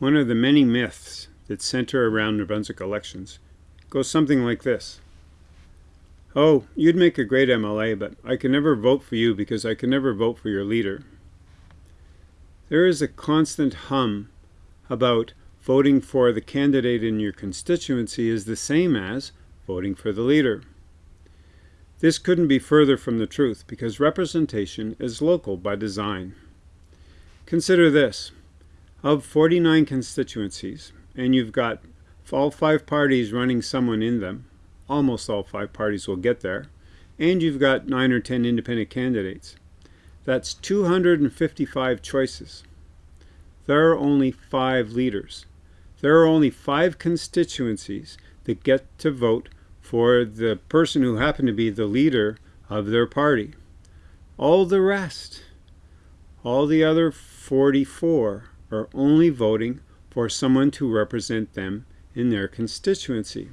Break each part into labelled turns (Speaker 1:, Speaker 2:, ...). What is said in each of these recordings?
Speaker 1: One of the many myths that center around New Brunswick elections goes something like this. Oh, you'd make a great MLA, but I can never vote for you because I can never vote for your leader. There is a constant hum about voting for the candidate in your constituency is the same as voting for the leader. This couldn't be further from the truth because representation is local by design. Consider this. Of 49 constituencies, and you've got all five parties running someone in them, almost all five parties will get there, and you've got nine or 10 independent candidates. That's 255 choices. There are only five leaders. There are only five constituencies that get to vote for the person who happened to be the leader of their party. All the rest, all the other 44, are only voting for someone to represent them in their constituency.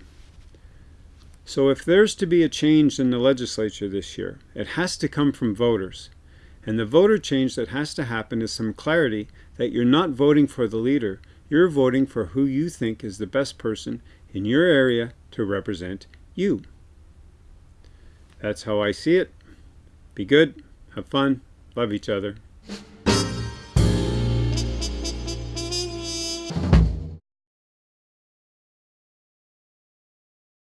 Speaker 1: So if there's to be a change in the legislature this year, it has to come from voters. And the voter change that has to happen is some clarity that you're not voting for the leader, you're voting for who you think is the best person in your area to represent you. That's how I see it. Be good, have fun, love each other.